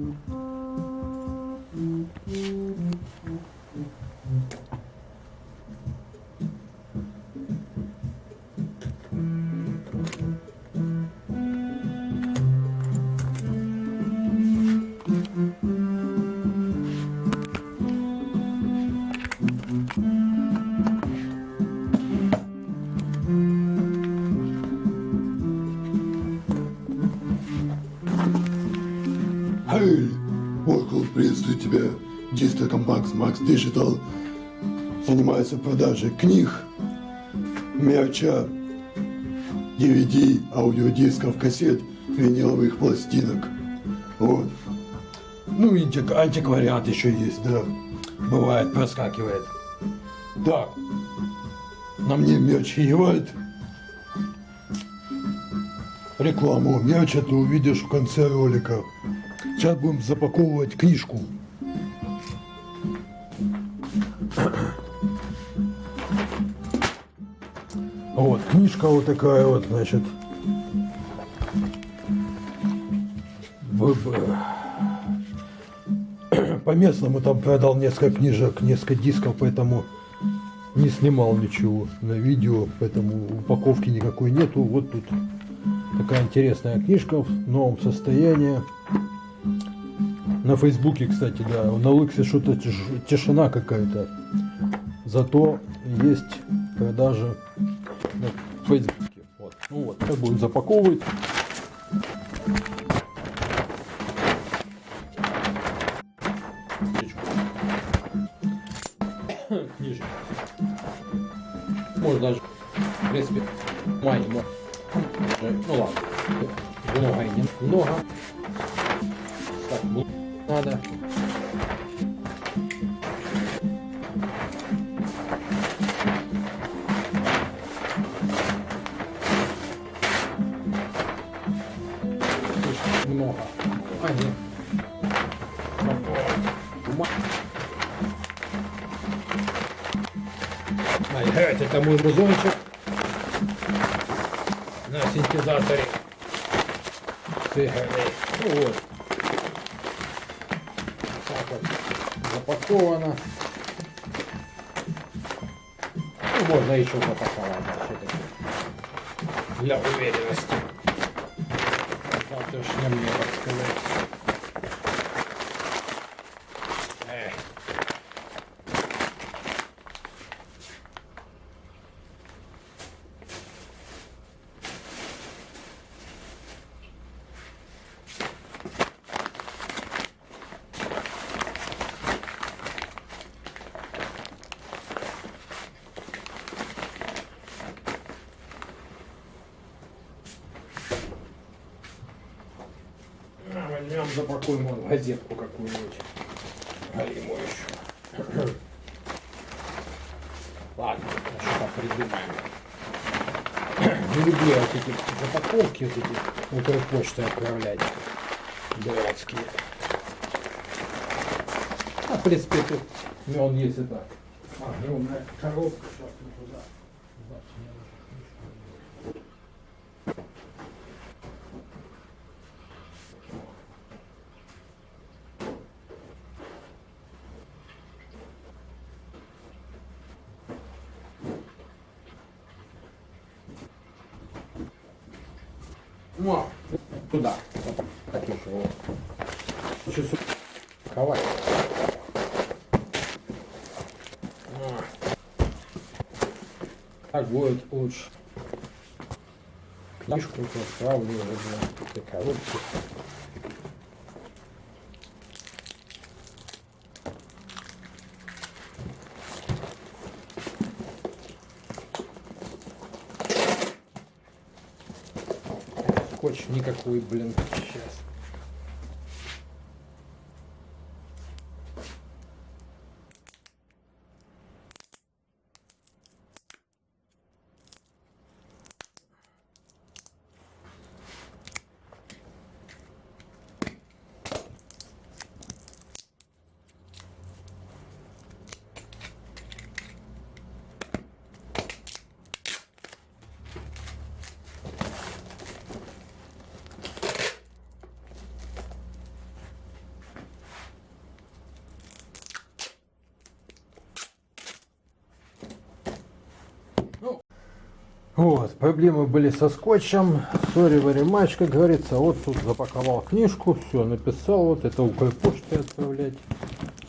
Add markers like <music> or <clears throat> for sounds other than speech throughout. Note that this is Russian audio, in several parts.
Mm-hmm. Приветствую тебя. Дистоком Макс, Макс Digital занимается продажей книг, мерча, DVD, аудиодисков, кассет, виниловых пластинок. Вот. Ну, антиквариат еще есть, да. Бывает, проскакивает. Так. На мне мерч Евальд. Рекламу мерча ты увидишь в конце ролика. Сейчас будем запаковывать книжку. Вот, книжка вот такая вот, значит. По местному там продал несколько книжек, несколько дисков, поэтому не снимал ничего на видео, поэтому упаковки никакой нету. Вот тут такая интересная книжка в новом состоянии. На Фейсбуке, кстати, да, на Лыксе что-то тиш- тишина какая-то. Зато есть продажи на Фейсбуке. Вот. Ну вот, сейчас будем запаковывать. Книжечка. Можно даже, в принципе, май, мо- ну ладно, много и не много. Так, ну, надо. Бума- Ай, геть, это мой музончик на синтезаторе. Циферный. Ну вот. Так вот запаковано. Ну, можно еще запаковать, да. Для уверенности. Завтрашнем мне, так сказать. А, возьмем, запакуем вон газетку какую-нибудь. Галиму еще. <clears throat> Ладно, что-то придумаем. Не люблю вот эти запаковки, вот эти Укрпочтой отправлять. Дурацкие. А, в принципе, тут он есть и так. Огромная коробка, сейчас туда. Ну, туда. Так еще. Сейчас ковать. А. Так будет лучше. Книжку отправлю уже на этой Скотч никакой, блин, сейчас. Вот, проблемы были со скотчем. Very much, как говорится. Вот тут запаковал книжку, все, написал. Вот это Укрпочтой отправлять.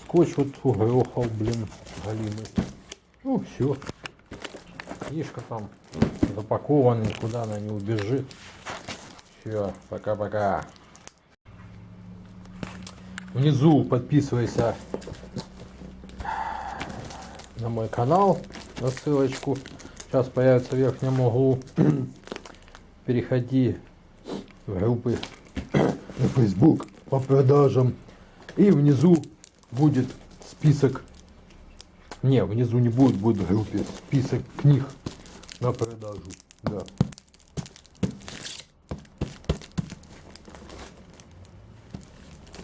Скотч вот угрохал, блин, галимый. Ну, все. Книжка там запакована, никуда она не убежит. Все, пока-пока. Внизу подписывайся на мой канал, на ссылочку. Сейчас появится в верхнем углу. <clears throat> Переходи в группы <clears throat> на Facebook по продажам. И внизу будет список. Не, внизу не будет, будет в группе список книг на продажу. Да.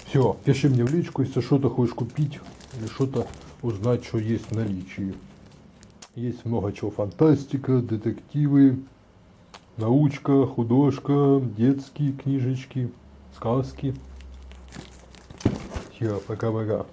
Все, пиши мне в личку, если что-то хочешь купить или что-то узнать, что есть в наличии. Есть много чего. Фантастика, детективы, научка, художка, детские книжечки, сказки. Все, пока-пока.